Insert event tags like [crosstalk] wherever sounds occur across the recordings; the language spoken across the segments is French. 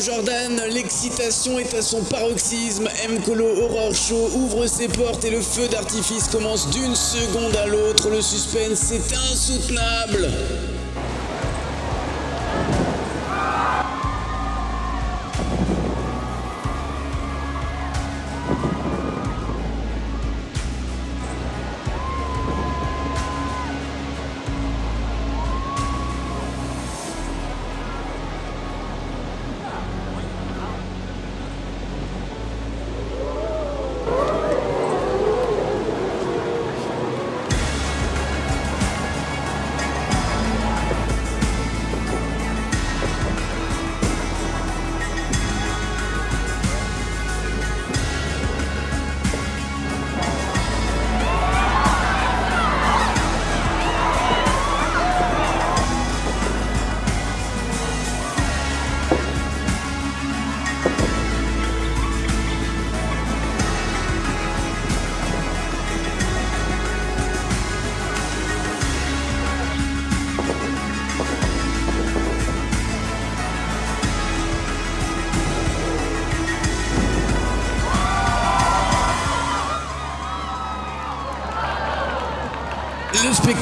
Jordan, l'excitation est à son paroxysme. M. Colo Horror Show ouvre ses portes et le feu d'artifice commence d'une seconde à l'autre. Le suspense est insoutenable.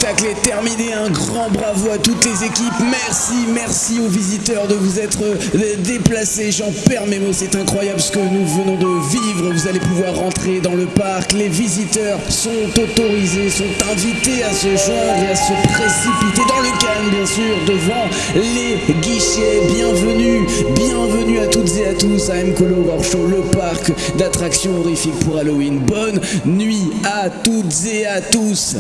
Spectacle est terminé, un grand bravo à toutes les équipes, merci, merci aux visiteurs de vous être euh, déplacés, j'en perds mes mots, c'est incroyable ce que nous venons de vivre, vous allez pouvoir rentrer dans le parc, les visiteurs sont autorisés, sont invités à se joindre et à se précipiter dans le calme bien sûr, devant les guichets, bienvenue, bienvenue à toutes et à tous à Mkolo Horror Show, le parc d'attractions horrifiques pour Halloween, bonne nuit à toutes et à tous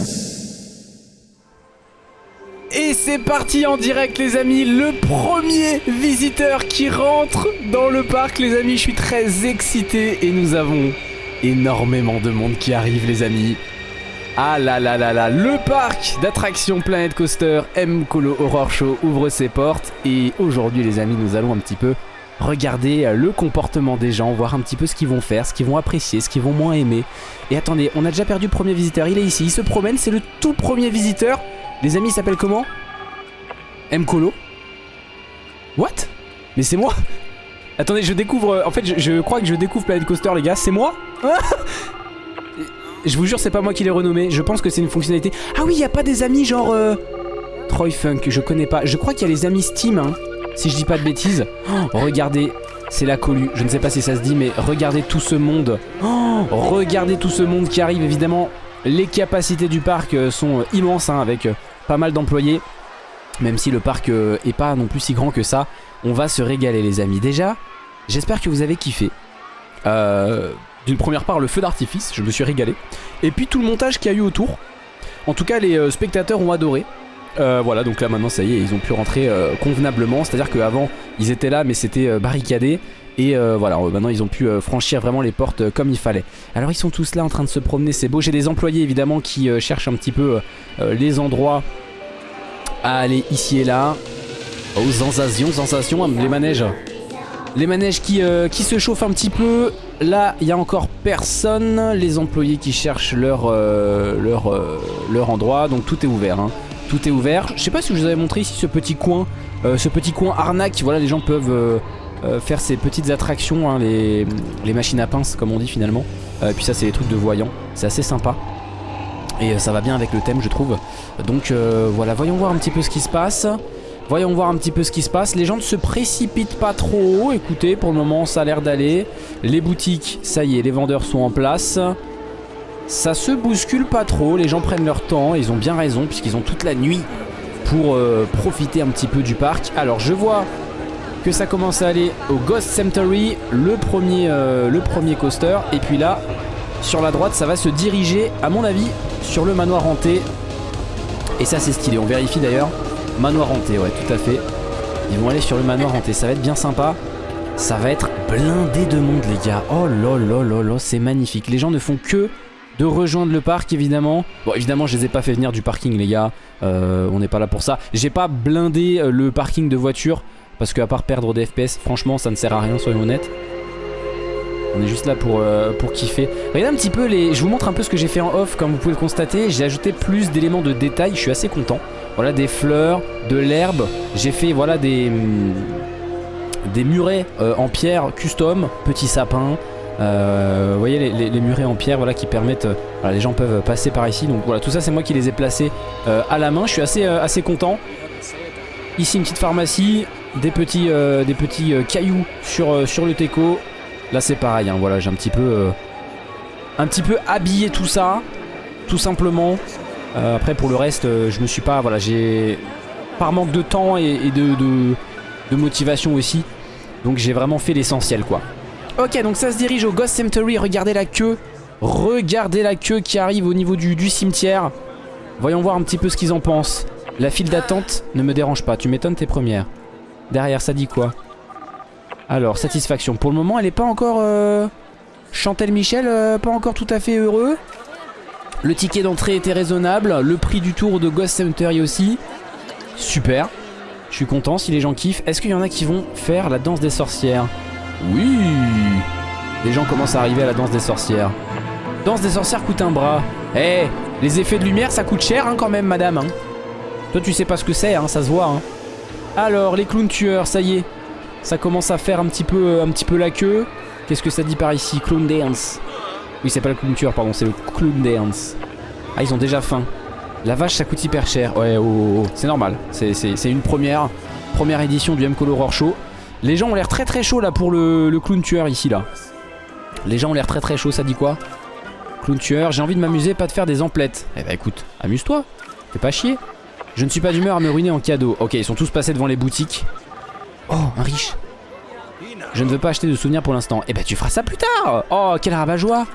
Et c'est parti en direct les amis, le premier visiteur qui rentre dans le parc les amis, je suis très excité et nous avons énormément de monde qui arrive les amis. Ah là là là là, le parc d'attractions Planet Coaster M Colo Horror Show ouvre ses portes et aujourd'hui les amis nous allons un petit peu regarder le comportement des gens, voir un petit peu ce qu'ils vont faire, ce qu'ils vont apprécier, ce qu'ils vont moins aimer. Et attendez, on a déjà perdu le premier visiteur, il est ici, il se promène, c'est le tout premier visiteur. Les amis, il s'appelle comment M. Colo What? Mais c'est moi Attendez, je découvre... En fait, je, crois que je découvre Planet Coaster, les gars. C'est moi [laughs] Je vous jure, c'est pas moi qui l'ai renommé. Je pense que c'est une fonctionnalité... Ah oui, il a pas des amis genre... Euh... Troy Funk, je connais pas. Je crois qu'il y a les amis Steam, hein, si je dis pas de bêtises. Oh, regardez, c'est la colue. Je ne sais pas si ça se dit, mais regardez tout ce monde. Oh, regardez tout ce monde qui arrive, évidemment. Les capacités du parc euh, sont immenses, hein, avec euh, pas mal d'employés. Même si le parc euh, est pas non plus si grand que ça, on va se régaler les amis. Déjà, j'espère que vous avez kiffé. Euh, D'une première part, le feu d'artifice, je me suis régalé. Et puis tout le montage qu'il y a eu autour. En tout cas, les euh, spectateurs ont adoré. Euh, voilà, donc là maintenant, ça y est, ils ont pu rentrer euh, convenablement. C'est-à-dire qu'avant, ils étaient là, mais c'était euh, barricadé. Et euh, voilà, maintenant ils ont pu euh, franchir vraiment les portes euh, comme il fallait. Alors ils sont tous là en train de se promener, c'est beau. J'ai des employés évidemment qui euh, cherchent un petit peu euh, les endroits à aller ici et là. Oh, sensation, sensation, les manèges. Les manèges qui, euh, qui se chauffent un petit peu. Là, il y a encore personne. Les employés qui cherchent leur, euh, leur, euh, leur endroit. Donc tout est ouvert. hein. Tout est ouvert. Je sais pas si je vous avais montré ici ce petit coin. euh, ce petit coin arnaque. Voilà, les gens peuvent euh, euh, faire ces petites attractions. hein, les, machines à pince, comme on dit finalement. Euh, et puis ça, c'est les trucs de voyants. C'est assez sympa. Et euh, ça va bien avec le thème, je trouve. Donc euh, voilà, voyons voir un petit peu ce qui se passe. Voyons voir un petit peu ce qui se passe. Les gens ne se précipitent pas trop. Écoutez, pour le moment, ça a l'air d'aller. Les boutiques, ça y est, les vendeurs sont en place. Ça se bouscule pas trop. Les gens prennent leur temps. Ils ont bien raison, puisqu'ils ont toute la nuit pour euh, profiter un petit peu du parc. Alors, je vois que ça commence à aller au Ghost Cemetery, le premier, euh, le premier coaster. Et puis là, sur la droite, ça va se diriger, à mon avis, sur le manoir hanté. Et ça, c'est stylé. On vérifie d'ailleurs. Manoir hanté, ouais, tout à fait. Ils vont aller sur le manoir hanté. Ça va être bien sympa. Ça va être blindé de monde, les gars. Oh là là là là, c'est magnifique. Les gens ne font que de rejoindre le parc, évidemment. Bon, évidemment, je les ai pas fait venir du parking, les gars. Euh, on n'est pas là pour ça. J'ai pas blindé euh, le parking de voitures. Parce qu'à part perdre des FPS, franchement, ça ne sert à rien, soyons honnêtes. On est juste là pour, euh, pour kiffer. Regardez un petit peu les... Je vous montre un peu ce que j'ai fait en off, comme vous pouvez le constater. J'ai ajouté plus d'éléments de détail, je suis assez content. Voilà, des fleurs, de l'herbe. J'ai fait, voilà, des... hum, des murets euh, en pierre custom, petits sapins. Euh, vous voyez les, les, murets en pierre voilà, qui permettent... Euh, les gens peuvent passer par ici. Donc voilà, tout ça c'est moi qui les ai placés à la main. Je suis assez, assez content. Ici une petite pharmacie, des petits, des petits cailloux sur, sur le teco. Là c'est pareil, hein, voilà, j'ai un petit peu... un petit peu habillé tout ça, tout simplement. après pour le reste, je me suis pas... Voilà, j'ai... Par manque de temps et, de, motivation aussi. Donc j'ai vraiment fait l'essentiel quoi. Ok donc ça se dirige au Ghost Cemetery, regardez la queue. Regardez la queue qui arrive au niveau du, cimetière. Voyons voir un petit peu ce qu'ils en pensent. La file d'attente ne me dérange pas, tu m'étonnes tes premières. Derrière ça dit quoi Alors satisfaction, pour le moment elle est pas encore... Euh... Chantel Michel, euh, pas encore tout à fait heureux. Le ticket d'entrée était raisonnable, le prix du tour de Ghost Cemetery aussi. Super. Je suis content si les gens kiffent. Est-ce qu'il y en a qui vont faire la danse des sorcières Oui Les gens commencent à arriver à la danse des sorcières. Danse des sorcières coûte un bras. Eh Les effets de lumière ça coûte cher hein, quand même madame. Hein. Toi tu sais pas ce que c'est, hein, ça se voit. Hein. Alors les clowns tueurs, ça y est. Ça commence à faire un petit peu, un petit peu la queue. Qu'est-ce que ça dit par ici Clown dance? Oui c'est pas le clown tueur pardon, c'est le clown dance. Ah ils ont déjà faim. La vache ça coûte hyper cher. Ouais, oh, oh, oh. c'est normal. C'est une première, première édition du M-Call Horror Show. Les gens ont l'air très très chaud là pour le, clown tueur ici là. Les gens ont l'air très très chaud, ça dit quoi? Clown tueur, j'ai envie de m'amuser, pas de faire des emplettes. Eh bah écoute, amuse-toi. Fais pas chier. Je ne suis pas d'humeur à me ruiner en cadeau. Ok, ils sont tous passés devant les boutiques. Oh, un riche. Je ne veux pas acheter de souvenirs pour l'instant. Eh bah tu feras ça plus tard. Oh, quel rabat-joie.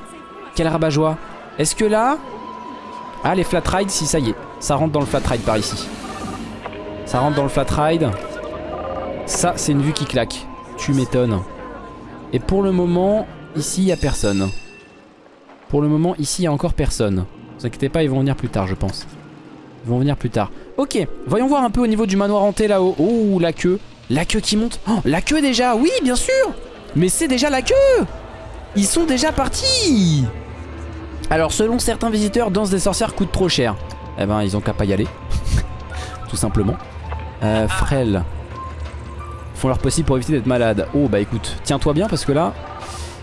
Quel rabat-joie. Est-ce que là, ah les flat rides si ça y est Ça rentre dans le flat ride par ici Ça rentre dans le flat ride Ça c'est une vue qui claque Tu m'étonnes Et pour le moment ici il n'y a personne Pour le moment ici il n'y a encore personne Ne vous inquiétez pas ils vont venir plus tard je pense Ils vont venir plus tard Ok voyons voir un peu au niveau du manoir hanté là-haut Oh la queue La queue qui monte Oh la queue déjà Oui bien sûr Mais c'est déjà la queue Ils sont déjà partis alors selon certains visiteurs, Danse des sorcières coûte trop cher. Eh ben ils ont qu'à pas y aller. [laughs] Tout simplement. Euh, frêle. Font leur possible pour éviter d'être malade. Oh bah écoute, tiens-toi bien parce que là,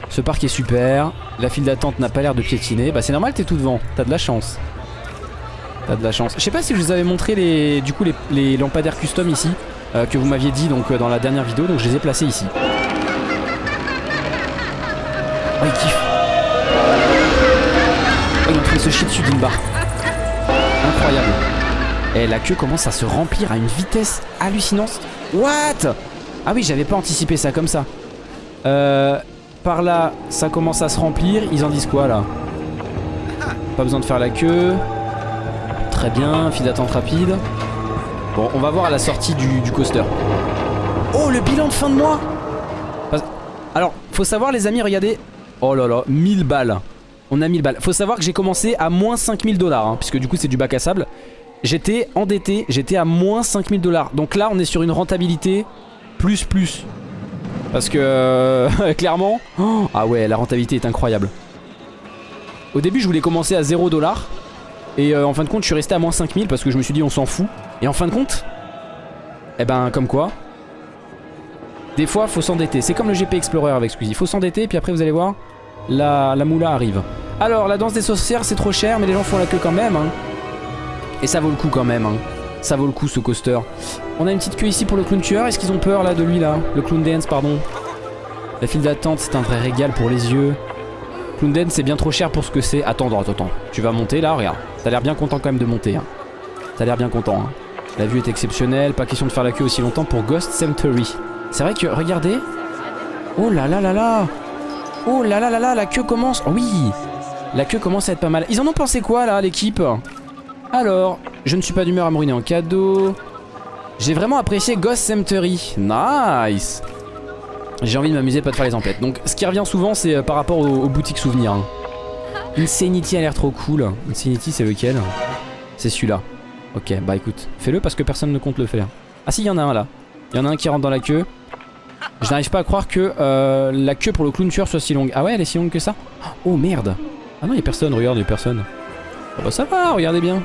ce parc est super. La file d'attente n'a pas l'air de piétiner. Bah c'est normal, t'es tout devant. T'as de la chance. T'as de la chance. Je sais pas si je vous avais montré les, du coup les, lampadaires custom ici. Euh, que vous m'aviez dit donc euh, dans la dernière vidéo. Donc je les ai placés ici. Oh il kiffe se chie dessus d'une barre. Incroyable. Et la queue commence à se remplir à une vitesse hallucinante. What? Ah oui, j'avais pas anticipé ça comme ça. Euh, par là, ça commence à se remplir. Ils en disent quoi là? Pas besoin de faire la queue. Très bien, file d'attente rapide. Bon, on va voir à la sortie du, du coaster. Oh, le bilan de fin de mois Alors, faut savoir les amis, regardez. Oh là là, 1000 balles. On a 1000 balles. Faut savoir que j'ai commencé à moins 5000 dollars, hein, puisque du coup c'est du bac à sable. J'étais endetté, j'étais à moins 5000 dollars. Donc là on est sur une rentabilité plus plus. Parce que euh, [laughs] clairement, oh, ah ouais la rentabilité est incroyable. Au début je voulais commencer à 0 dollars. Et euh, en fin de compte je suis resté à moins 5000 parce que je me suis dit on s'en fout. Et en fin de compte, eh ben comme quoi, des fois faut s'endetter. C'est comme le GP Explorer avec Squeezie. Faut s'endetter et puis après vous allez voir, la, moula arrive. Alors, la danse des sorcières, c'est trop cher, mais les gens font la queue quand même. Hein. Et ça vaut le coup quand même. Hein. Ça vaut le coup, ce coaster. On a une petite queue ici pour le clown tueur. Est-ce qu'ils ont peur, là, de lui, là? Le clown dance, pardon. La file d'attente, c'est un vrai régal pour les yeux. Clown dance, c'est bien trop cher pour ce que c'est. Attends, attends, attends. Tu vas monter, là Regarde. T'as l'air bien content, quand même, de monter. Hein. T'as l'air bien content. Hein. La vue est exceptionnelle. Pas question de faire la queue aussi longtemps pour Ghost Cemetery. C'est vrai que, regardez. Oh là là là là Oh là là là là, la queue commence... Oh oui La queue commence à être pas mal. Ils en ont pensé quoi là, l'équipe? Alors, je ne suis pas d'humeur à me ruiner en cadeau. J'ai vraiment apprécié Ghost Cemetery. Nice J'ai envie de m'amuser, pas de faire les emplettes. Donc, ce qui revient souvent, c'est euh, par rapport aux, boutiques souvenirs. Hein. [laughs] Insanity a l'air trop cool. Insanity, c'est lequel? C'est celui-là. Ok, bah écoute, fais-le parce que personne ne compte le faire. Ah si, il y en a un là. Il y en a un qui rentre dans la queue. Je n'arrive pas à croire que euh, la queue pour le clown tueur soit si longue. Ah ouais, elle est si longue que ça? Oh merde Ah non, il a personne, regarde, il a personne. Oh bah ça va, regardez bien.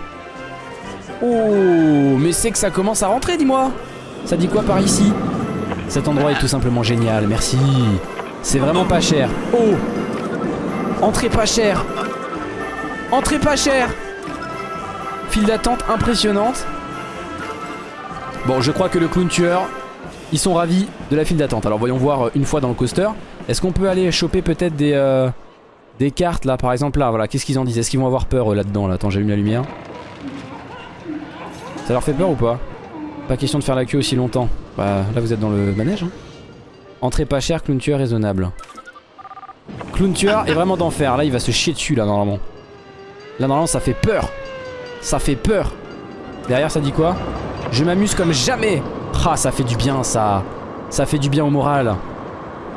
Oh, mais c'est que ça commence à rentrer, dis-moi Ça dit quoi par ici? Cet endroit est tout simplement génial, merci. C'est vraiment pas cher. Oh Entrée pas chère Entrée pas chère File d'attente impressionnante. Bon, je crois que le clown tueur, ils sont ravis de la file d'attente. Alors voyons voir euh, une fois dans le coaster. Est-ce qu'on peut aller choper peut-être des, euh, des cartes là, par exemple là, voilà. Qu'est-ce qu'ils en disent? Est-ce qu'ils vont avoir peur là-dedans là? Attends, j'allume la lumière. Ça leur fait peur ou pas? Pas question de faire la queue aussi longtemps. Bah là vous êtes dans le manège. Hein. Entrée pas chère, clown tueur raisonnable. Clown tueur est vraiment d'enfer. Là il va se chier dessus là normalement. Là normalement ça fait peur. Ça fait peur. Derrière ça dit quoi? Je m'amuse comme jamais. Ah ça fait du bien ça. Ça fait du bien au moral.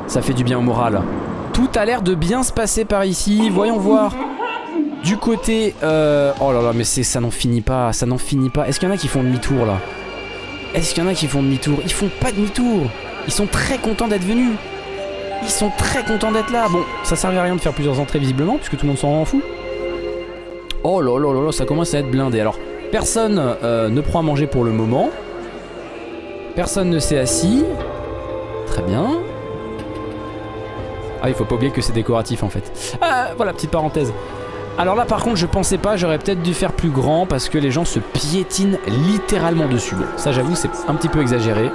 Ça fait du bien au moral. Tout a l'air de bien se passer par ici. Voyons voir. Du côté... Euh... Oh là là mais ça n'en finit pas. Ça n'en finit pas. Est-ce qu'il y en a qui font demi-tour là? Est-ce qu'il y en a qui font demi-tour Ils font pas demi-tour. Ils sont très contents d'être venus. Ils sont très contents d'être là. Bon, ça servait à rien de faire plusieurs entrées visiblement puisque tout le monde s'en rend fou. Oh là là là là, ça commence à être blindé. Alors, personne euh, ne prend à manger pour le moment. Personne ne s'est assis. Très bien. Ah, il faut pas oublier que c'est décoratif en fait. Ah, voilà, petite parenthèse. Alors là par contre je pensais pas, j'aurais peut-être dû faire plus grand parce que les gens se piétinent littéralement dessus. Bon, ça j'avoue c'est un petit peu exagéré.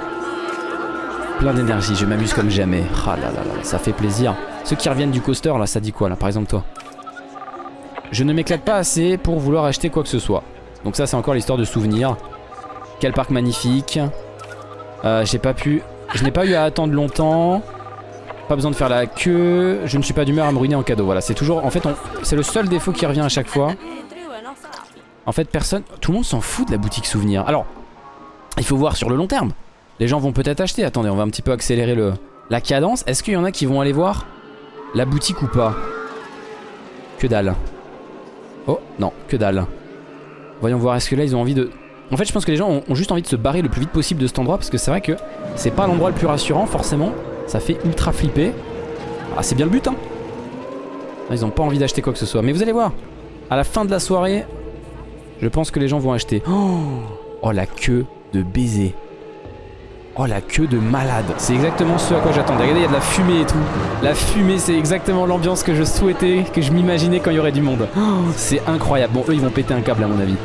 Plein d'énergie, je m'amuse comme jamais. Ah là là là, ça fait plaisir. Ceux qui reviennent du coaster là, ça dit quoi là par exemple toi? Je ne m'éclate pas assez pour vouloir acheter quoi que ce soit. Donc ça c'est encore l'histoire de souvenirs. Quel parc magnifique. Euh, J'ai pas pu... Je n'ai pas eu à attendre longtemps. Pas besoin de faire la queue. Je ne suis pas d'humeur à me ruiner en cadeau. Voilà, c'est toujours... En fait, c'est le seul défaut qui revient à chaque fois. En fait, personne... Tout le monde s'en fout de la boutique souvenir. Alors, il faut voir sur le long terme. Les gens vont peut-être acheter. Attendez, on va un petit peu accélérer le... la cadence. Est-ce qu'il y en a qui vont aller voir la boutique ou pas? Que dalle. Oh, non, que dalle. Voyons voir, est-ce que là, ils ont envie de... En fait, je pense que les gens ont, juste envie de se barrer le plus vite possible de cet endroit parce que c'est vrai que c'est pas l'endroit le plus rassurant, forcément. Ça fait ultra flipper. Ah, c'est bien le but, hein. Ils ont pas envie d'acheter quoi que ce soit. Mais vous allez voir, à la fin de la soirée, je pense que les gens vont acheter. Oh, oh la queue de baiser. Oh la queue de malade. C'est exactement ce à quoi j'attendais. Regardez, il y a de la fumée et tout. La fumée, c'est exactement l'ambiance que je souhaitais, que je m'imaginais quand il y aurait du monde. Oh, c'est incroyable. Bon, eux, ils vont péter un câble à mon avis.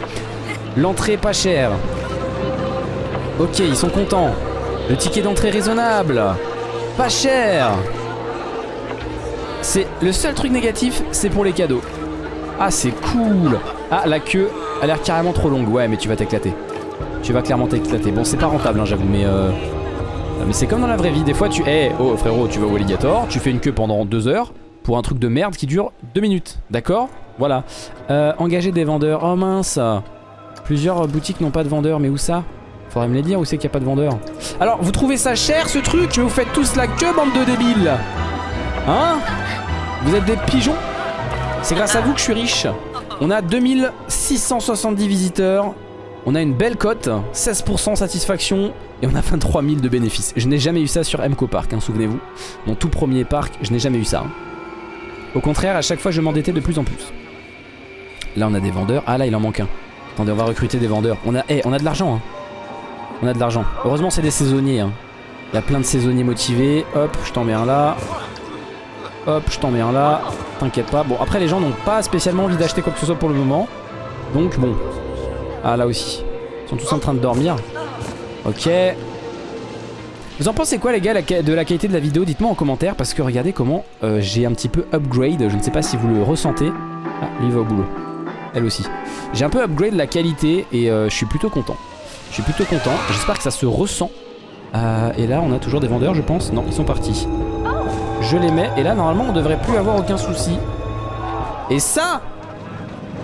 L'entrée pas chère. Ok, ils sont contents. Le ticket d'entrée raisonnable. Pas cher C'est le seul truc négatif, c'est pour les cadeaux. Ah, c'est cool Ah, la queue a l'air carrément trop longue. Ouais, mais tu vas t'éclater. Tu vas clairement t'éclater. Bon, c'est pas rentable, hein, j'avoue, mais... Euh... Mais c'est comme dans la vraie vie. Des fois, tu... Eh, oh, frérot, tu vas au alligator, tu fais une queue pendant deux heures pour un truc de merde qui dure deux minutes. D'accord? Voilà. Euh, engager des vendeurs. Oh mince Plusieurs boutiques n'ont pas de vendeurs, mais où ça? Faudrait me les dire où c'est qu'il n'y a pas de vendeur. Alors, vous trouvez ça cher ce truc? Vous faites tous la queue, bande de débiles Hein? Vous êtes des pigeons? C'est grâce à vous que je suis riche. On a 2670 visiteurs. On a une belle cote, 16% satisfaction et on a 23 000 de bénéfices. Je n'ai jamais eu ça sur MCO Park, hein, souvenez-vous. Mon tout premier parc, je n'ai jamais eu ça. Au contraire, à chaque fois, je m'endettais de plus en plus. Là, on a des vendeurs. Ah, là, il en manque un. Attendez, on va recruter des vendeurs. On a, hey, on a de l'argent. Hein. On a de l'argent. Heureusement, c'est des saisonniers. Hein. Il y a plein de saisonniers motivés. Hop, je t'en mets un là. Hop, je t'en mets un là. T'inquiète pas. Bon, après, les gens n'ont pas spécialement envie d'acheter quoi que ce soit pour le moment. Donc, bon. Ah, là aussi. Ils sont tous en train de dormir. Ok. Vous en pensez quoi les gars de la qualité de la vidéo? Dites-moi en commentaire parce que regardez comment euh, j'ai un petit peu upgrade. Je ne sais pas si vous le ressentez. Ah, lui va au boulot. Elle aussi. J'ai un peu upgrade la qualité et euh, je suis plutôt content. Je suis plutôt content. J'espère que ça se ressent. Euh, et là, on a toujours des vendeurs, je pense. Non, ils sont partis. Je les mets. Et là, normalement, on devrait plus avoir aucun souci. Et ça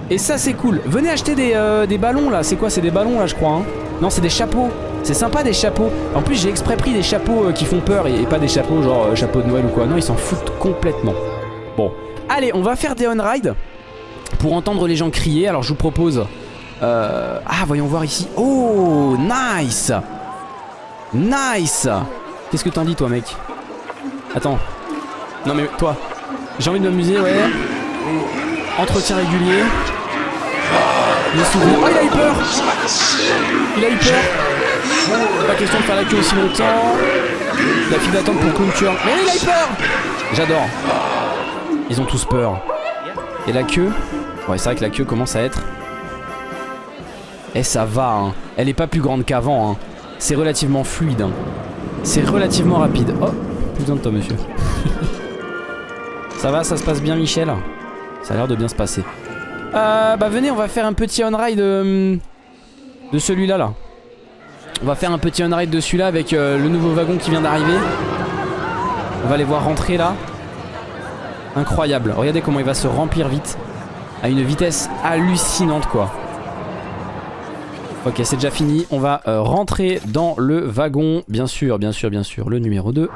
Et ça, c'est cool. Venez acheter des, euh, des ballons, là. C'est quoi? C'est des ballons, là, je crois. Hein non, c'est des chapeaux. C'est sympa, des chapeaux. En plus, j'ai exprès pris des chapeaux euh, qui font peur et, pas des chapeaux genre chapeau de Noël ou quoi. Non, ils s'en foutent complètement. Bon. Allez, on va faire des on-ride pour entendre les gens crier. Alors, je vous propose euh... Ah, voyons voir ici. Oh, nice Nice Qu'est-ce que t'en dis, toi, mec Attends. Non, mais toi. J'ai envie de m'amuser, ouais. Entretien régulier. Souvenirs. Oh, il a eu peur Il a eu peur. Pas question de faire la queue aussi longtemps. La file d'attente pour Clown Turn. Mais il a eu peur J'adore. Ils ont tous peur. Et la queue? Ouais, c'est vrai que la queue commence à être... Eh, ça va, hein. Elle est pas plus grande qu'avant, hein. C'est relativement fluide, hein. C'est relativement rapide. Oh, plus besoin de toi, monsieur. [laughs] ça va, ça se passe bien, Michel? Ça a l'air de bien se passer. Euh, bah venez, on va faire un petit on-ride de, de celui-là, là. On va faire un petit on-ride de celui-là avec euh, le nouveau wagon qui vient d'arriver. On va les voir rentrer, là. Incroyable. Regardez comment il va se remplir vite. À une vitesse hallucinante, quoi. Ok, c'est déjà fini. On va euh, rentrer dans le wagon. Bien sûr, bien sûr, bien sûr. Le numéro 2.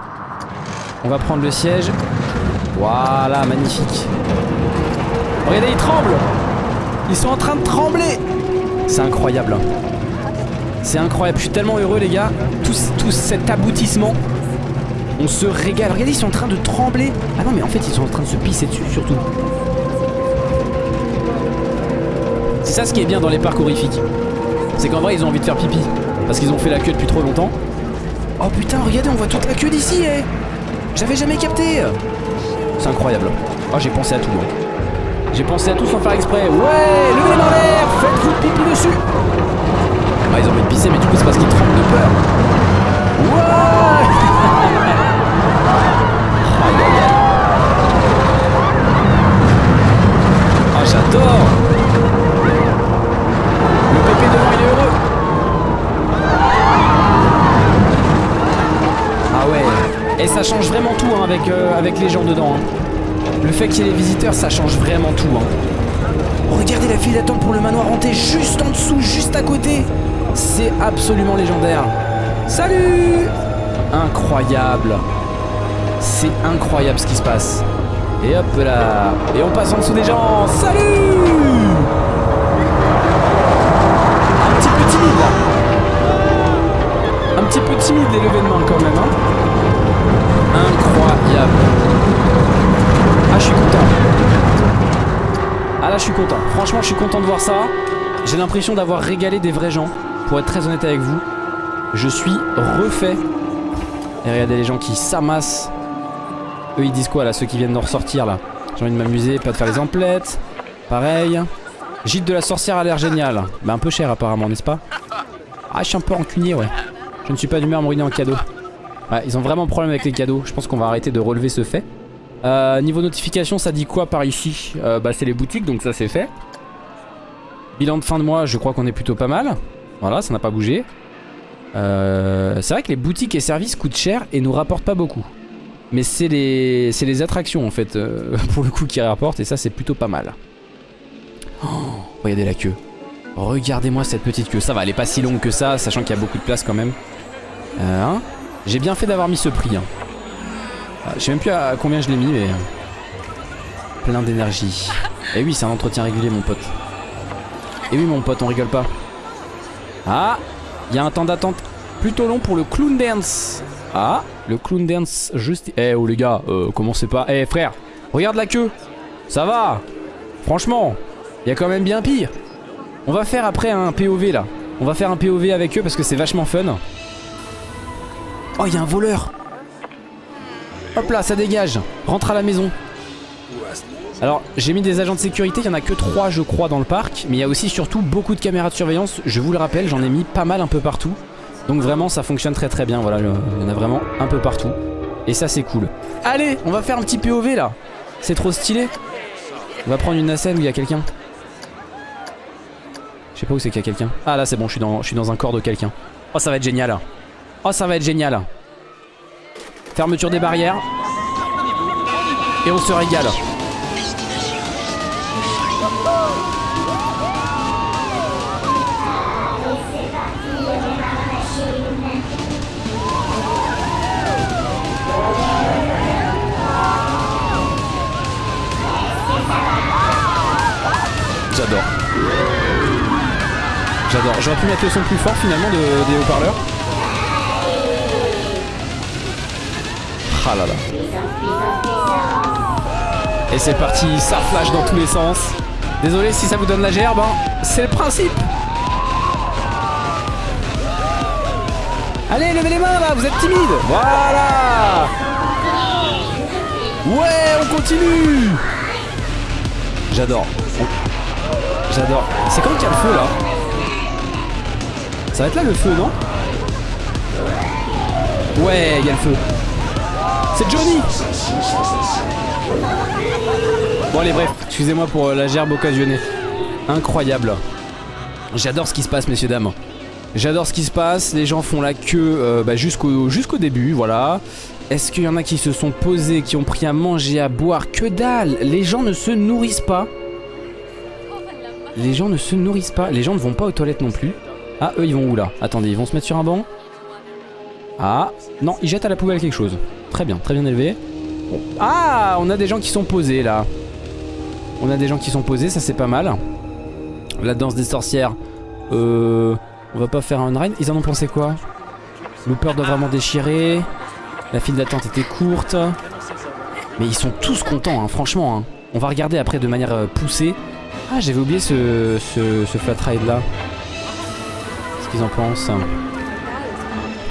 On va prendre le siège. Voilà, magnifique. Regardez, ils tremblent. Ils sont en train de trembler. C'est incroyable. C'est incroyable. Je suis tellement heureux, les gars. Tout, tout cet aboutissement. On se régale. Regardez, ils sont en train de trembler. Ah non, mais en fait, ils sont en train de se pisser dessus, surtout. C'est ça ce qui est bien dans les parcs horrifiques. C'est qu'en vrai, ils ont envie de faire pipi. Parce qu'ils ont fait la queue depuis trop longtemps. Oh putain, regardez, on voit toute la queue d'ici, eh J'avais jamais capté C'est incroyable. Oh, j'ai pensé à tout, moi. J'ai pensé à tout sans faire exprès. Ouais, levez les mains l'air, faites-vous pipi dessus. Ah, ils ont envie de pisser, mais du coup, c'est parce qu'ils tremblent de peur. Ouais Aïe, aïe, aïe. Ah, j'adore Le pépé devant, il est heureux. Ah ouais. Et ça change vraiment tout hein, avec, euh, avec les gens dedans. hein. Le fait qu'il y ait les visiteurs, ça change vraiment tout. hein. Regardez la file d'attente pour le manoir hanté juste en dessous, juste à côté. C'est absolument légendaire. Salut Incroyable. C'est incroyable ce qui se passe. Et hop là. Et on passe en dessous des gens. Salut Un petit peu timide là. Un petit peu timide les levées de main quand même. Hein Incroyable. Ah, je suis content. Ah là, je suis content. Franchement, je suis content de voir ça. J'ai l'impression d'avoir régalé des vrais gens. Pour être très honnête avec vous, je suis refait. Et regardez les gens qui s'amassent. Eux, ils disent quoi là Ceux qui viennent de ressortir là? J'ai envie de m'amuser, pas de faire les emplettes. Pareil. Gîte de la sorcière a l'air génial. Bah, un peu cher apparemment, n'est-ce pas? Ah, je suis un peu rancunier, ouais. Je ne suis pas d'humeur à me ruiner en cadeau. Ils ont vraiment problème avec les cadeaux. Je pense qu'on va arrêter de relever ce fait. Euh, niveau notification, ça dit quoi par ici Euh, Bah, c'est les boutiques, donc ça c'est fait. Bilan de fin de mois, je crois qu'on est plutôt pas mal. Voilà, ça n'a pas bougé. Euh, c'est vrai que les boutiques et services coûtent cher et nous rapportent pas beaucoup. Mais c'est les, les attractions en fait, [laughs] pour le coup, qui rapportent et ça c'est plutôt pas mal. Oh, regardez la queue. Regardez-moi cette petite queue. Ça va, elle est pas si longue que ça, sachant qu'il y a beaucoup de place quand même. Hein J'ai bien fait d'avoir mis ce prix. Hein. Ah, Je sais même plus à combien je l'ai mis, mais... euh, Plein d'énergie. Et oui, c'est un entretien régulier, mon pote. Et oui, mon pote, on rigole pas. Ah Il y a un temps d'attente plutôt long pour le clown dance. Ah Le clown dance juste... Eh oh les gars, euh, commencez pas... Eh frère, regarde la queue Ça va Franchement, il y a quand même bien pire. On va faire après un POV là. On va faire un POV avec eux parce que c'est vachement fun. Oh, il y a un voleur Hop là, ça dégage. Rentre à la maison. Alors, j'ai mis des agents de sécurité. Il y en a que 3, je crois, dans le parc. Mais il y a aussi surtout beaucoup de caméras de surveillance. Je vous le rappelle, j'en ai mis pas mal un peu partout. Donc vraiment, ça fonctionne très très bien. Voilà, il y en a vraiment un peu partout. Et ça, c'est cool. Allez, on va faire un petit POV là. C'est trop stylé. On va prendre une nacelle où il y a quelqu'un. Je sais pas où c'est qu'il y a quelqu'un. Ah là, c'est bon, je suis, dans, je suis dans un corps de quelqu'un. Oh, ça va être génial. Oh, ça va être génial. Fermeture des barrières. Et on se régale. J'adore. J'adore. J'aurais pu mettre le son plus fort finalement de, des haut-parleurs. Ah. Et c'est parti, ça flash dans tous les sens. Désolé si ça vous donne la gerbe, hein. c'est le principe. Allez, levez les mains là, vous êtes timide. Voilà Ouais, on continue J'adore. J'adore. C'est quand qu'il y a le feu là Ça va être là le feu, non? Ouais, il y a le feu. C'est Johnny Bon allez bref, excusez-moi pour euh, la gerbe occasionnée. Incroyable. J'adore ce qui se passe messieurs dames. J'adore ce qui se passe, les gens font la queue euh, bah, jusqu'au début, voilà. Est-ce qu'il y en a qui se sont posés, qui ont pris à manger, à boire? Que dalle Les gens ne se nourrissent pas. Les gens ne se nourrissent pas. Les gens ne vont pas aux toilettes non plus. Ah, eux, ils vont où là? Attendez, ils vont se mettre sur un banc? Ah, non, ils jettent à la poubelle quelque chose. Très bien, très bien élevé. Ah, on a des gens qui sont posés là. On a des gens qui sont posés, ça c'est pas mal. La danse des sorcières. Euh, on va pas faire un ride. Ils en ont pensé quoi? Looper doit vraiment déchirer. La file d'attente était courte. Mais ils sont tous contents, hein, franchement. Hein. On va regarder après de manière euh, poussée. Ah, j'avais oublié ce, ce, ce, flat ride là. Qu'est-ce qu'ils en pensent?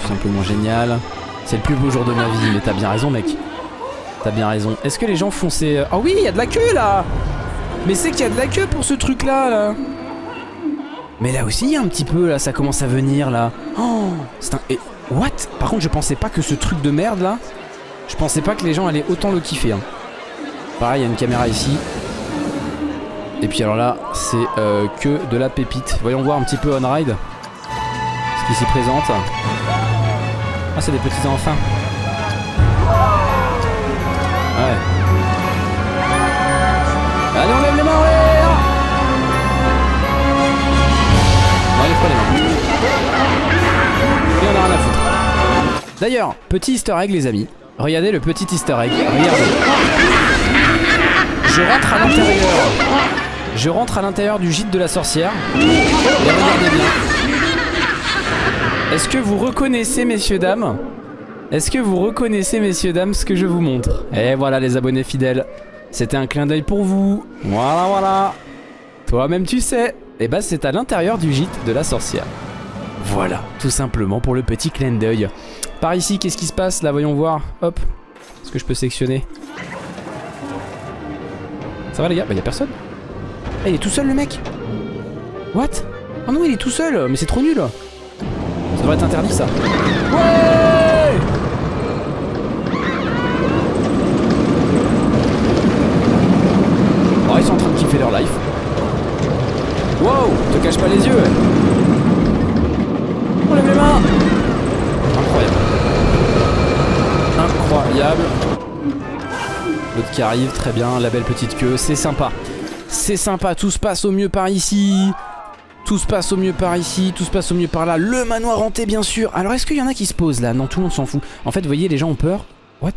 Tout simplement génial. C'est le plus beau jour de ma vie, mais t'as bien raison, mec. T'as bien raison. Est-ce que les gens font ces... Oh oui, il y a de la queue, là Mais c'est qu'il y a de la queue pour ce truc-là, là. Mais là aussi, un petit peu, là, ça commence à venir, là. Oh C'est un... Et... What? Par contre, je pensais pas que ce truc de merde, là... Je pensais pas que les gens allaient autant le kiffer. Hein. Pareil, il y a une caméra ici. Et puis alors là, c'est euh, que de la pépite. Voyons voir un petit peu on-ride. Ce qui s'y présente. Ah, c'est des petits enfants. Ouais. Allez, on lève les mains, Non, allez, les mains. Et on a rien à foutre. D'ailleurs, petit easter egg, les amis. Regardez le petit easter egg. Regardez. Je rentre à l'intérieur. Je rentre à l'intérieur du gîte de la sorcière. Et regardez bien. Est-ce que vous reconnaissez, messieurs, dames Est-ce que vous reconnaissez, messieurs, dames, ce que je vous montre Et voilà, les abonnés fidèles. C'était un clin d'œil pour vous. Voilà, voilà. Toi-même, tu sais. Et eh bah, ben, c'est à l'intérieur du gîte de la sorcière. Voilà, tout simplement pour le petit clin d'œil. Par ici, qu'est-ce qui se passe Là, voyons voir. Hop. Est-ce que je peux sectionner Ça va, les gars? Bah, y'a personne. Eh, il est tout seul, le mec? What? Oh non, il est tout seul Mais c'est trop nul ça devrait être interdit ça. Ouais Oh ils sont en train de kiffer leur life. Wow Te cache pas les yeux On lève les mains Incroyable. Incroyable. L'autre qui arrive, très bien, la belle petite queue, c'est sympa. C'est sympa, tout se passe au mieux par ici. Tout se passe au mieux par ici, tout se passe au mieux par là. Le manoir hanté, bien sûr. Alors, est-ce qu'il y en a qui se posent là? Non, tout le monde s'en fout. En fait, vous voyez, les gens ont peur. What?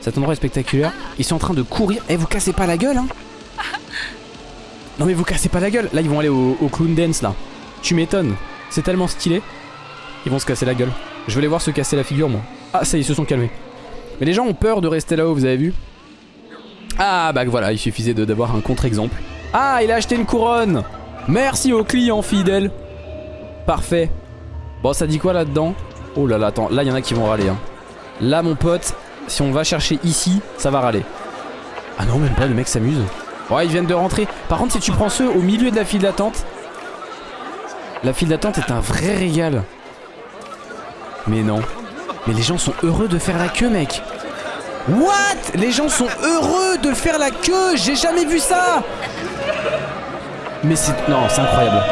Cet endroit est spectaculaire. Ils sont en train de courir. Eh, vous cassez pas la gueule, hein? Non, mais vous cassez pas la gueule. Là, ils vont aller au, clown dance, là. Tu m'étonnes. C'est tellement stylé. Ils vont se casser la gueule. Je vais les voir se casser la figure, moi. Ah, ça, ils se sont calmés. Mais les gens ont peur de rester là-haut, vous avez vu? Ah, bah voilà, il suffisait d'avoir un contre-exemple. Ah, il a acheté une couronne Merci aux clients fidèles. Parfait. Bon, ça dit quoi là-dedans Oh là là, attends, là il y en a qui vont râler. Hein. Là, mon pote, si on va chercher ici, ça va râler. Ah non, même pas, le mec s'amuse. Ouais, ils viennent de rentrer. Par contre, si tu prends ceux au milieu de la file d'attente, la file d'attente est un vrai régal. Mais non. Mais les gens sont heureux de faire la queue, mec. What? Les gens sont heureux de faire la queue J'ai jamais vu ça mais c'est... Non, c'est incroyable.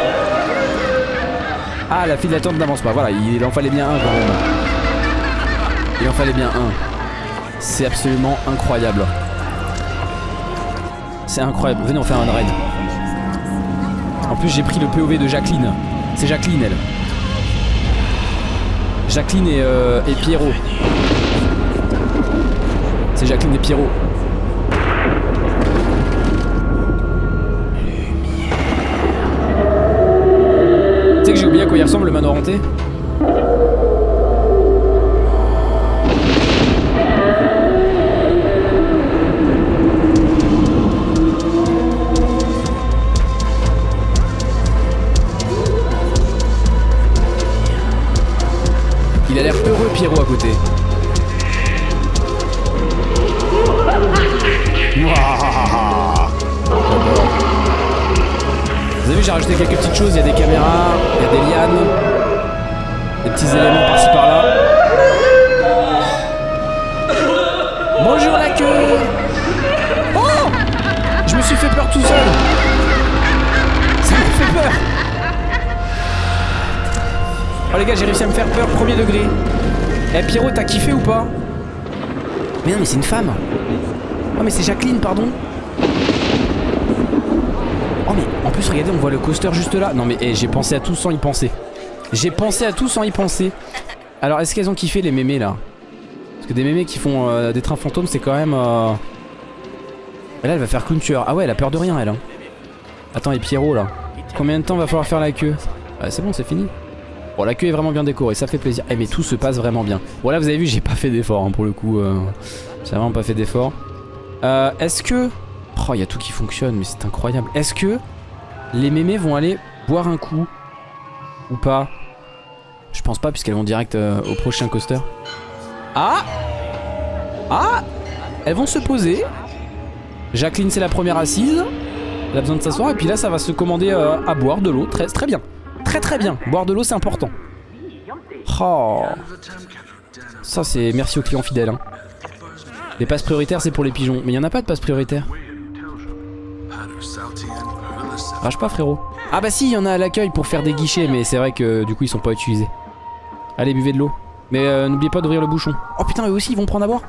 Ah, la file d'attente n'avance pas. Voilà, il en fallait bien un quand. Il en fallait bien un. C'est absolument incroyable. C'est incroyable. Venez, on fait un raid. En plus, j'ai pris le POV de Jacqueline. C'est Jacqueline, elle. Jacqueline et, euh, et Pierrot. C'est Jacqueline et Pierrot. que j'ai oublié à quoi il ressemble le manoir hanté Il a l'air heureux Pierrot à côté. Vous avez vu, j'ai rajouté quelques petites choses, il y a des caméras éléments par-ci par-là. Bonjour la queue. Oh Je me suis fait peur tout seul. Ça m'a fait peur. Oh les gars, j'ai réussi à me faire peur, premier degré. Eh Pierrot, t'as kiffé ou pas? Mais non, mais c'est une femme. Oh mais c'est Jacqueline, pardon. Oh mais en plus regardez on voit le coaster juste là. Non mais eh, j'ai pensé à tout sans y penser J'ai pensé à tout sans y penser. Alors est-ce qu'elles ont kiffé les mémés là? Parce que des mémés qui font euh, des trains fantômes c'est quand même euh... Là elle va faire clown Ah ouais elle a peur de rien elle hein. Attends et Pierrot là. Combien de temps va falloir faire la queue? Ah, C'est bon c'est fini. Bon la queue est vraiment bien décorée ça fait plaisir. Eh mais tout se passe vraiment bien. Bon là vous avez vu j'ai pas fait d'effort hein, pour le coup euh... J'ai vraiment pas fait d'effort. Euh, Est-ce que Oh, il y a tout qui fonctionne, mais c'est incroyable. Est-ce que les mémés vont aller boire un coup Ou pas? Je pense pas, puisqu'elles vont direct euh, au prochain coaster. Ah Ah Elles vont se poser. Jacqueline, c'est la première assise. Elle a besoin de s'asseoir. Et puis là, ça va se commander euh, à boire de l'eau. Très, très bien. Très, très bien. Boire de l'eau, c'est important. Oh Ça, c'est merci aux clients fidèles. Hein. Les passes prioritaires, c'est pour les pigeons. Mais il n'y en a pas de passes prioritaires. Rage pas frérot Ah bah si il y en a à l'accueil pour faire des guichets mais c'est vrai que du coup ils sont pas utilisés Allez buvez de l'eau Mais euh, n'oubliez pas d'ouvrir le bouchon Oh putain eux aussi ils vont prendre à boire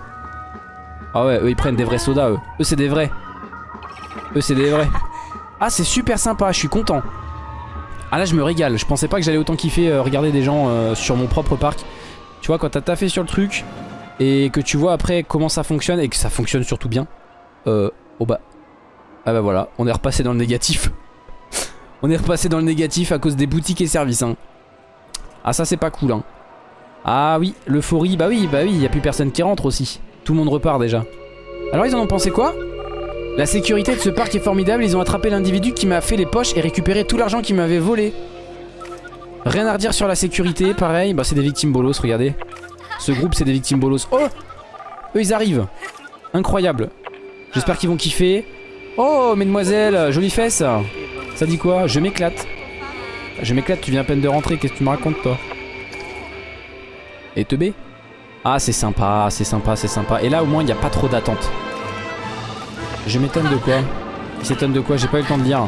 Ah ouais eux ils prennent des vrais sodas eux Eux c'est des vrais Eux c'est des vrais [laughs] Ah c'est super sympa je suis content Ah là je me régale Je pensais pas que j'allais autant kiffer euh, regarder des gens euh, sur mon propre parc Tu vois quand t'as taffé sur le truc Et que tu vois après comment ça fonctionne Et que ça fonctionne surtout bien Euh oh bah ah bah voilà, on est repassé dans le négatif. [laughs] on est repassé dans le négatif à cause des boutiques et services. Hein. Ah ça c'est pas cool. Hein. Ah oui, l'euphorie, bah oui, bah oui, y a plus personne qui rentre aussi. Tout le monde repart déjà. Alors ils en ont pensé quoi? La sécurité de ce parc est formidable, ils ont attrapé l'individu qui m'a fait les poches et récupéré tout l'argent qu'il m'avait volé. Rien à redire sur la sécurité, pareil, bah c'est des victimes bolos, regardez. Ce groupe c'est des victimes bolos. Oh Eux ils arrivent. Incroyable. J'espère qu'ils vont kiffer. Oh, mesdemoiselles, jolie fesse. Ça dit quoi? Je m'éclate. Je m'éclate, tu viens à peine de rentrer, qu'est-ce que tu me racontes toi? Et te B Ah, c'est sympa, c'est sympa, c'est sympa. Et là, au moins, il n'y a pas trop d'attente. Je m'étonne de quoi Il s'étonne de quoi J'ai pas eu le temps de lire.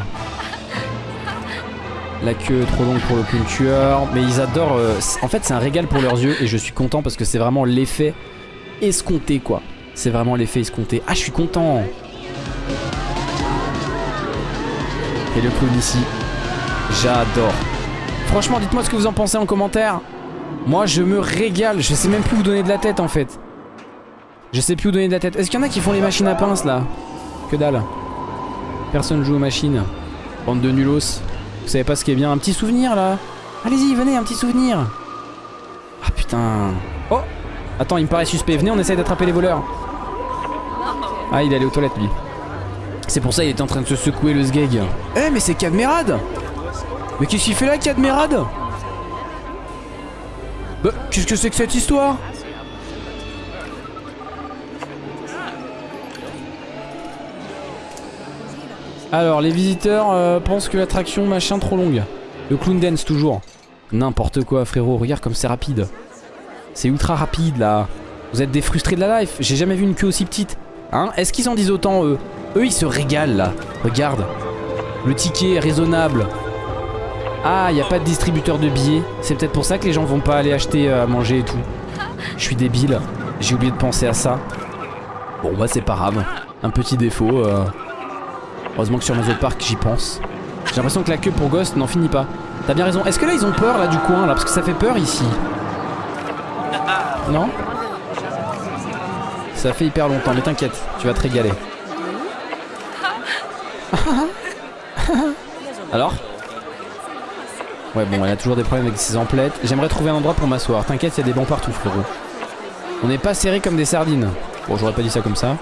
La queue trop longue pour le tueur. Mais ils adorent... Euh, en fait, c'est un régal pour leurs yeux et je suis content parce que c'est vraiment l'effet escompté, quoi. C'est vraiment l'effet escompté. Ah, je suis content Et le clown ici. J'adore. Franchement, dites-moi ce que vous en pensez en commentaire. Moi, je me régale. Je sais même plus où donner de la tête, en fait. Je sais plus où donner de la tête. Est-ce qu'il y en a qui font les machines à pince, là? Que dalle. Personne joue aux machines. Bande de nulos. Vous savez pas ce qui est bien. Un petit souvenir, là? Allez-y, venez, un petit souvenir. Ah, putain. Oh Attends, il me paraît suspect. Venez, on essaye d'attraper les voleurs. Ah, il est allé aux toilettes, lui. C'est pour ça il était en train de se secouer le sgeg. Eh mais c'est Cadmerade Mais qu'est-ce qu'il fait là Cadmerade? Qu'est-ce que c'est que cette histoire Alors les visiteurs euh, pensent que l'attraction machin trop longue. Le clown dance toujours. N'importe quoi frérot, regarde comme c'est rapide. C'est ultra rapide là. Vous êtes des frustrés de la life, j'ai jamais vu une queue aussi petite. Hein Est-ce qu'ils en disent autant eux? Eux, ils se régalent là. Regarde. Le ticket est raisonnable. Ah, il n'y a pas de distributeur de billets. C'est peut-être pour ça que les gens vont pas aller acheter euh, à manger et tout. Je suis débile. J'ai oublié de penser à ça. Bon, bah c'est pas grave. Un petit défaut. Euh. Heureusement que sur Mazo Park, j'y pense. J'ai l'impression que la queue pour Ghost n'en finit pas. T'as bien raison. Est-ce que là, ils ont peur là du coin là? Parce que ça fait peur ici. Non? Ça fait hyper longtemps, mais t'inquiète, tu vas te régaler. [laughs] Alors? Ouais bon elle a toujours des problèmes avec ses emplettes. J'aimerais trouver un endroit pour m'asseoir. T'inquiète il y a des bancs partout frérot. On n'est pas serré comme des sardines. Bon j'aurais pas dit ça comme ça.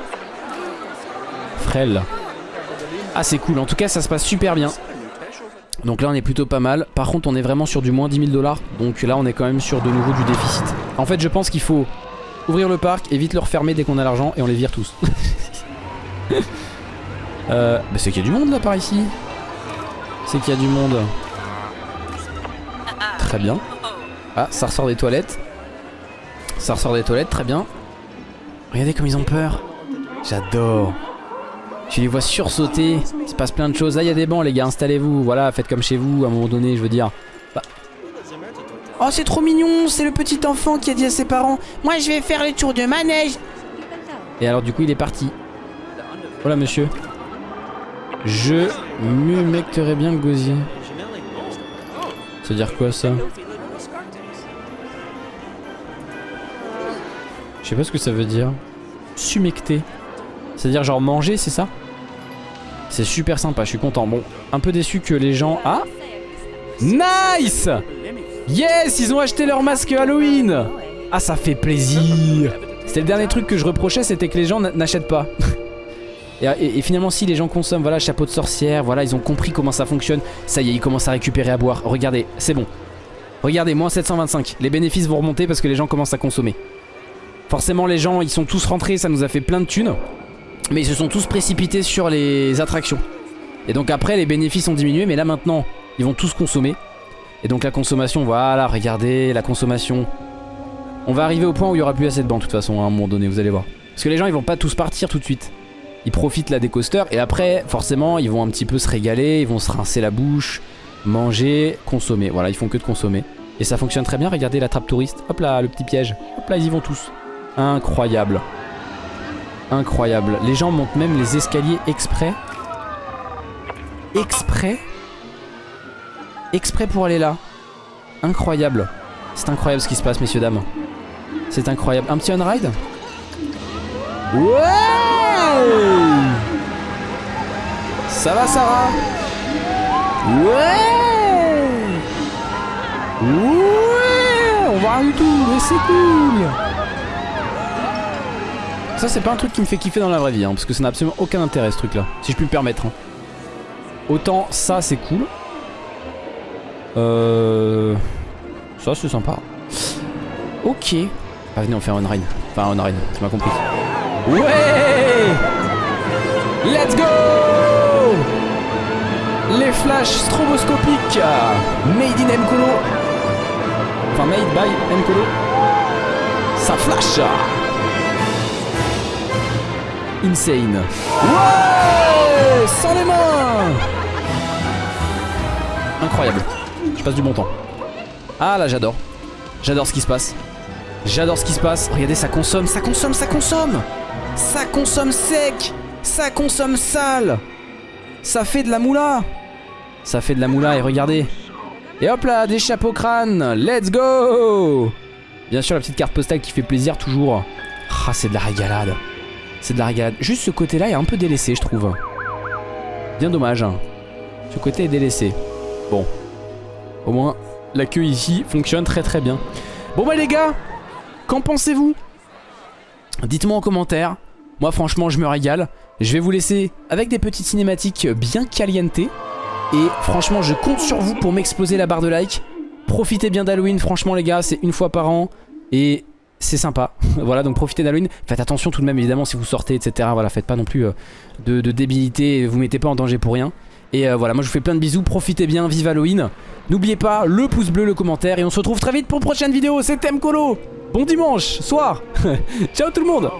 Frêle. Ah c'est cool. En tout cas ça se passe super bien. Donc là on est plutôt pas mal. Par contre on est vraiment sur du moins 10 000 dollars. Donc là on est quand même sur de nouveau du déficit. En fait je pense qu'il faut ouvrir le parc Et vite le refermer dès qu'on a l'argent Et on les vire tous. [laughs] Euh, bah c'est qu'il y a du monde là par ici. C'est qu'il y a du monde. Bien. Ah, ça ressort des toilettes. Ça ressort des toilettes, très bien. Regardez comme ils ont peur. J'adore. Tu les vois sursauter. Il se passe plein de choses. Ah, il y a des bancs, les gars. Installez-vous. Voilà, faites comme chez vous à un moment donné, je veux dire. Bah. Oh, c'est trop mignon. C'est le petit enfant qui a dit à ses parents Moi, je vais faire le tour de manège. Et alors, du coup, il est parti. Voilà, monsieur. Je m'humecterai bien le gosier. Ça veut dire quoi ça Je sais pas ce que ça veut dire. Sumecter. C'est-à-dire genre manger, c'est ça C'est super sympa, je suis content. Bon, un peu déçu que les gens... Ah Nice Yes, ils ont acheté leur masque Halloween Ah, ça fait plaisir C'était le dernier truc que je reprochais, c'était que les gens n'achètent pas. [laughs] Et, finalement si les gens consomment, voilà, chapeau de sorcière, voilà, ils ont compris comment ça fonctionne. Ça y est, ils commencent à récupérer à boire. Regardez, c'est bon. Regardez, moins 725. Les bénéfices vont remonter parce que les gens commencent à consommer. Forcément les gens, ils sont tous rentrés, ça nous a fait plein de thunes. Mais ils se sont tous précipités sur les attractions. Et donc après, les bénéfices ont diminué, mais là maintenant, ils vont tous consommer. Et donc la consommation, voilà, regardez, la consommation. On va arriver au point où il y aura plus assez de bancs de toute façon à un moment donné, vous allez voir. Parce que les gens, ils vont pas tous partir tout de suite ils profitent là des coasters et après forcément ils vont un petit peu se régaler, ils vont se rincer la bouche, manger, consommer. Voilà, ils font que de consommer. Et ça fonctionne très bien, regardez la trappe touriste. Hop là, le petit piège. Hop là, ils y vont tous. Incroyable. Incroyable. Les gens montent même les escaliers exprès. Exprès Exprès pour aller là. Incroyable. C'est incroyable ce qui se passe, messieurs, dames. C'est incroyable. Un petit on-ride Ouais Ça va Sarah Ouais Ouais On voit rien du tout, mais c'est cool Ça c'est pas un truc qui me fait kiffer dans la vraie vie, hein, parce que ça n'a absolument aucun intérêt ce truc là, si je puis me permettre. Hein. Autant ça c'est cool. Euh... Ça c'est sympa. Ok. Ah, venez on fait un ride. Enfin un ride, tu m'as compris. Ouais! Let's go! Les flashs stroboscopiques. Made in Mkolo Enfin made by Mkolo Ça flash! Insane. Ouais! Sans les mains! Incroyable. Je passe du bon temps. Ah là j'adore. J'adore ce qui se passe. J'adore ce qui se passe. Regardez ça consomme, ça consomme, ça consomme ça consomme sec. Ça consomme sale. Ça fait de la moula. Ça fait de la moula et regardez. Et hop là, des chapeaux crânes. Let's go. Bien sûr la petite carte postale qui fait plaisir toujours. Ah c'est de la régalade. C'est de la régalade. Juste ce côté là est un peu délaissé je trouve. Bien dommage hein. Ce côté est délaissé. Bon. Au moins la queue ici fonctionne très très bien. Bon bah les gars Qu'en pensez-vous? Dites-moi en commentaire moi franchement je me régale. Je vais vous laisser avec des petites cinématiques bien caliente. Et franchement je compte sur vous pour m'exploser la barre de like. Profitez bien d'Halloween franchement les gars c'est une fois par an. Et c'est sympa. [laughs] voilà donc profitez d'Halloween. Faites attention tout de même évidemment si vous sortez etc. Voilà faites pas non plus euh, de, débilité. Vous mettez pas en danger pour rien. Et euh, voilà moi je vous fais plein de bisous. Profitez bien. Vive Halloween. N'oubliez pas le pouce bleu, le commentaire. Et on se retrouve très vite pour une prochaine vidéo. C'était Mkolo. Bon dimanche soir. [laughs] Ciao tout le monde.